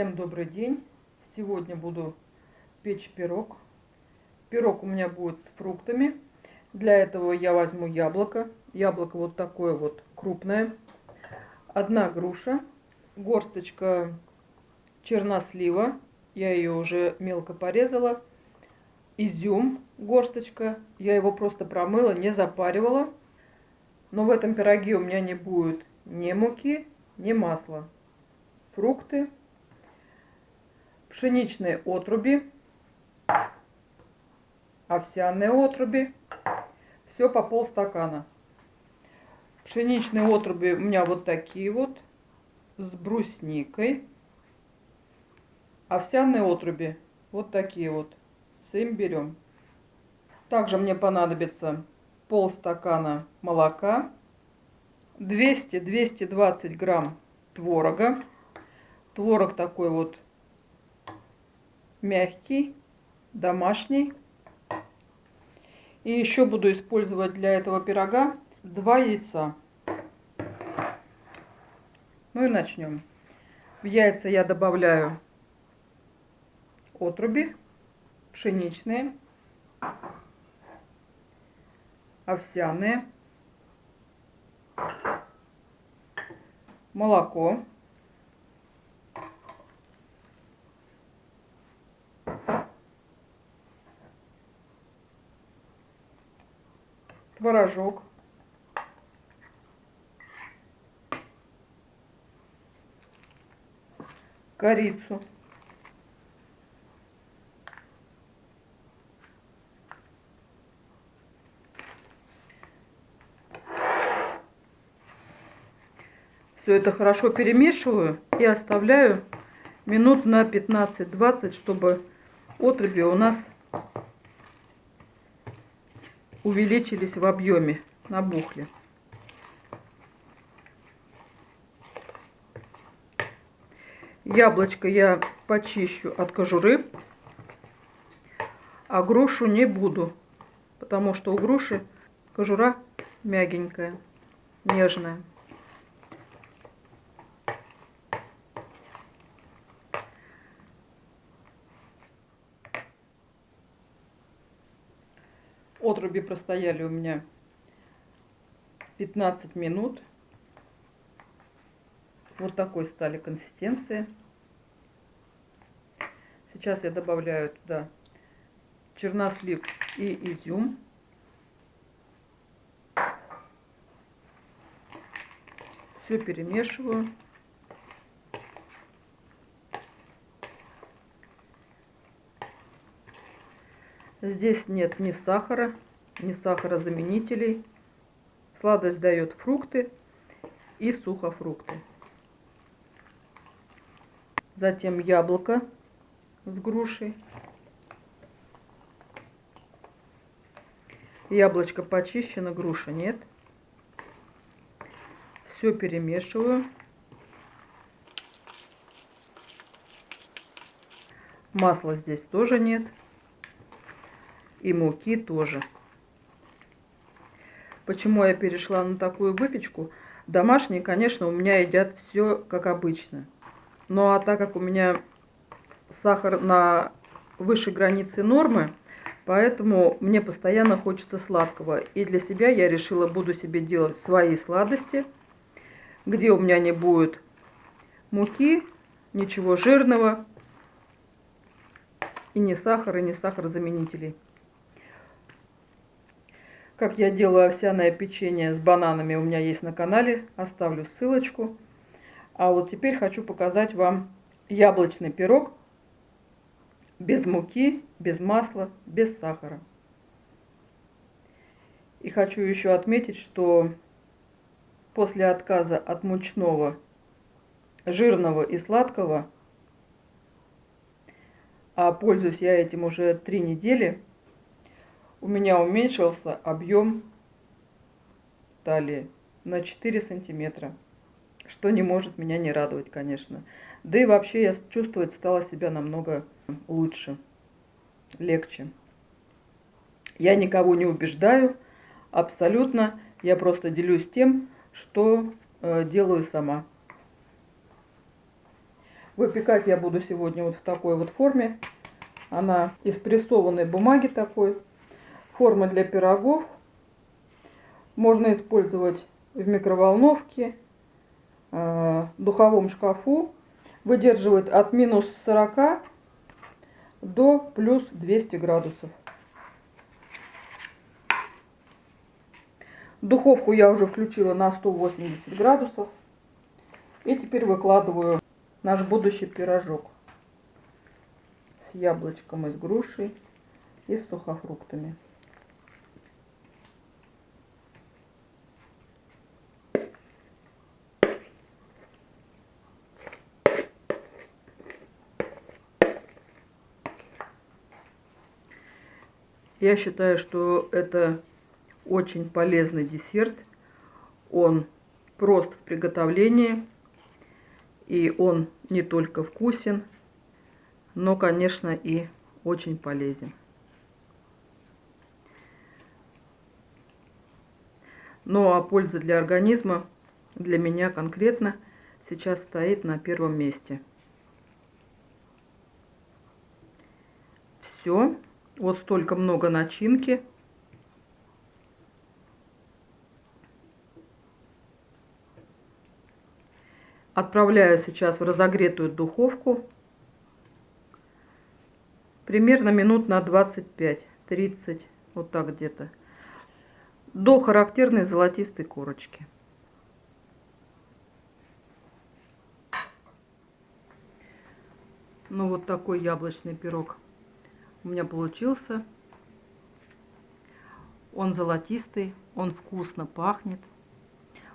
Всем добрый день! Сегодня буду печь пирог. Пирог у меня будет с фруктами. Для этого я возьму яблоко. Яблоко вот такое вот крупное. Одна груша. Горсточка чернослива. Я ее уже мелко порезала. Изюм горсточка. Я его просто промыла, не запаривала. Но в этом пироге у меня не будет ни муки, ни масла. Фрукты пшеничные отруби, овсяные отруби, все по полстакана. Пшеничные отруби у меня вот такие вот, с брусникой. Овсяные отруби вот такие вот, с имбирем. Также мне понадобится полстакана молока, 200-220 грамм творога. Творог такой вот мягкий, домашний. И еще буду использовать для этого пирога два яйца. Ну и начнем. В яйца я добавляю отруби пшеничные, овсяные, молоко. Творожок, корицу, Все это хорошо перемешиваю и оставляю минут на 15-20, чтобы отруби у нас увеличились в объеме, набухли. Яблочко я почищу от кожуры, а грушу не буду, потому что у груши кожура мягенькая, нежная. Отруби простояли у меня 15 минут. Вот такой стали консистенции. Сейчас я добавляю туда чернослив и изюм. Все перемешиваю. Здесь нет ни сахара, ни сахарозаменителей. Сладость дает фрукты и сухофрукты. Затем яблоко с грушей. Яблочко почищено, груша нет. Все перемешиваю. Масла здесь тоже нет и муки тоже. Почему я перешла на такую выпечку? Домашние, конечно, у меня едят все как обычно. Ну а так как у меня сахар на высшей границе нормы, поэтому мне постоянно хочется сладкого. И для себя я решила, буду себе делать свои сладости, где у меня не будет муки, ничего жирного, и ни сахара, ни сахарозаменителей. Как я делаю овсяное печенье с бананами, у меня есть на канале. Оставлю ссылочку. А вот теперь хочу показать вам яблочный пирог без муки, без масла, без сахара. И хочу еще отметить, что после отказа от мучного, жирного и сладкого, а пользуюсь я этим уже три недели, у меня уменьшился объем талии на 4 сантиметра, что не может меня не радовать, конечно. Да и вообще я чувствовать стала себя намного лучше, легче. Я никого не убеждаю, абсолютно. Я просто делюсь тем, что э, делаю сама. Выпекать я буду сегодня вот в такой вот форме. Она из прессованной бумаги такой. Форма для пирогов. Можно использовать в микроволновке, э, духовом шкафу. Выдерживает от минус 40 до плюс 200 градусов. Духовку я уже включила на 180 градусов. И теперь выкладываю наш будущий пирожок с яблочком и с грушей и с сухофруктами. Я считаю, что это очень полезный десерт. Он прост в приготовлении. И он не только вкусен, но, конечно, и очень полезен. Ну а польза для организма для меня конкретно сейчас стоит на первом месте. Все. Вот столько много начинки. Отправляю сейчас в разогретую духовку. Примерно минут на 25-30, вот так где-то. До характерной золотистой корочки. Ну вот такой яблочный пирог у меня получился. Он золотистый, он вкусно пахнет.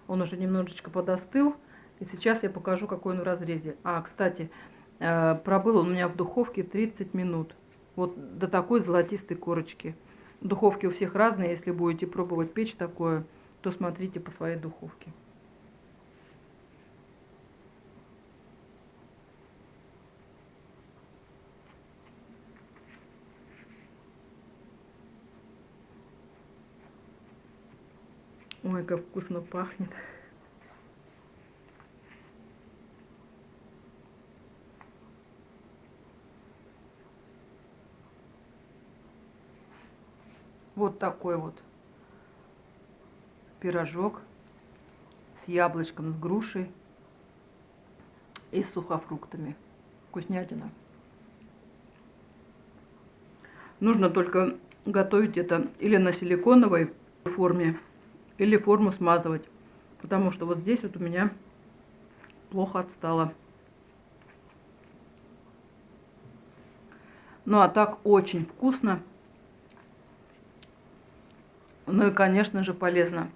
Он уже немножечко подостыл. И сейчас я покажу, какой он в разрезе. А, кстати, э, пробыл он у меня в духовке 30 минут. Вот до такой золотистой корочки. Духовки у всех разные. Если будете пробовать печь такое, то смотрите по своей духовке. Ой, как вкусно пахнет. Вот такой вот пирожок с яблочком, с грушей и с сухофруктами. Вкуснятина. Нужно только готовить это или на силиконовой форме, или форму смазывать. Потому что вот здесь вот у меня плохо отстало. Ну а так очень вкусно. Ну и, конечно же, полезно.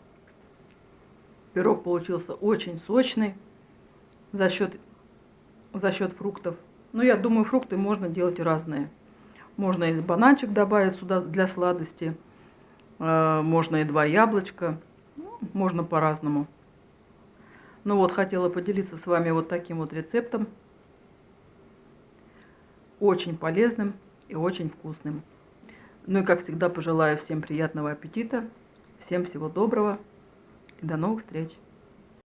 Пирог получился очень сочный за счет, за счет фруктов. Ну, я думаю, фрукты можно делать разные. Можно и бананчик добавить сюда для сладости. Э, можно и два яблочка. Можно по-разному. Ну вот, хотела поделиться с вами вот таким вот рецептом. Очень полезным и очень вкусным. Ну и как всегда пожелаю всем приятного аппетита, всем всего доброго и до новых встреч!